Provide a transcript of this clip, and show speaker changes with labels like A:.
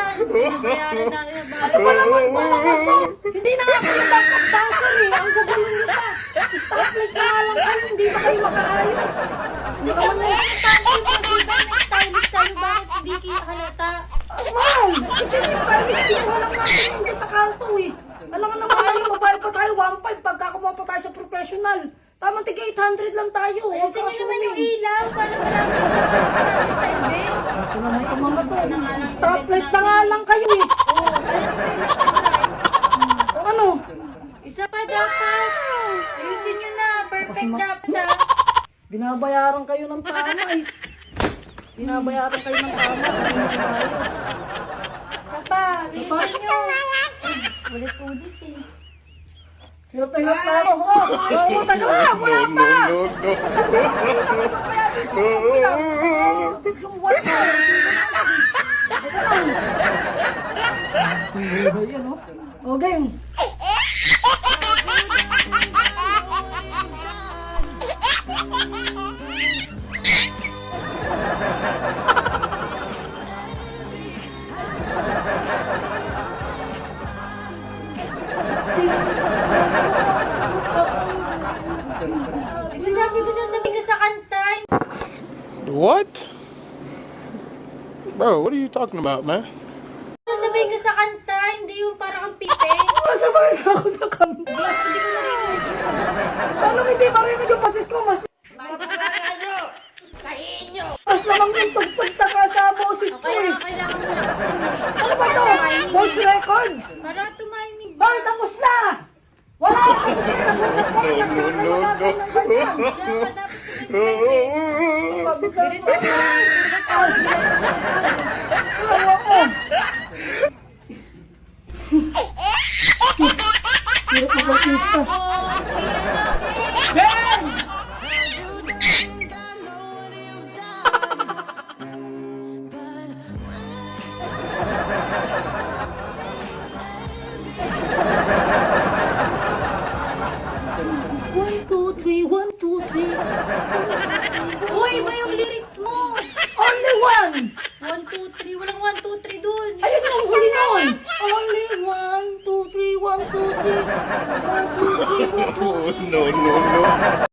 A: yan. Nangyari
B: na rin ba?
C: Hindi na ako yung backup dancer eh. Ang gagawin nyo pa. Stop like na lang kayo. Hindi ba kayo makaayos? Hindi ka mga
B: yung pagkita na stylist tayo. Bakit hindi kita halata?
C: Wow! Kasi yung stylist team, walang natin hindi sa kanto eh. Alam nga naman tayo, mabahal ko tayo, 1.5 pagka kumapa tayo sa professional. Tama, tiga 800 lang tayo. Ayusin nyo naman yung
B: ilaw. Paano wala
C: Stoplight na nga lang kayo eh. O ano?
B: Isa pa dapat. Ayusin niyo na. Perfect dapat ah.
C: Binabayaran kayo ng tama eh. Binabayaran kayo ng tama. Nyo.
B: Isa pa. Ayusin niyo. Ulit-ulit eh.
C: Hirap na hirap na ako. Oh, oh, oh, taga lang. Wala pa. Yung what Ayan o. O, game. Sabi ko
B: sasabihin ko sa kanta?
D: What? Bro, what are you talking about, man?
C: Ako sa kanta.
B: Paano hindi
C: marinig yung pasis ko? Mas Mas lamang yung tugtog sa sa boses ko Kaya eh.
B: kailangan mo lakasan mo. Ano ba to? Voice
C: record?
B: Para tumiming. Bakit
C: tapos na? Wala ako kasi nag-usap ko. No, no, no, pa dapat
B: sumisipin.
C: Artista. Ben! One, two, three, one, two, three. Uy, iba yung
B: lyrics mo.
C: Only one!
B: One, two, three. Walang one, two, three dun.
C: Ayun yung huli nun! Only
A: no, no, no.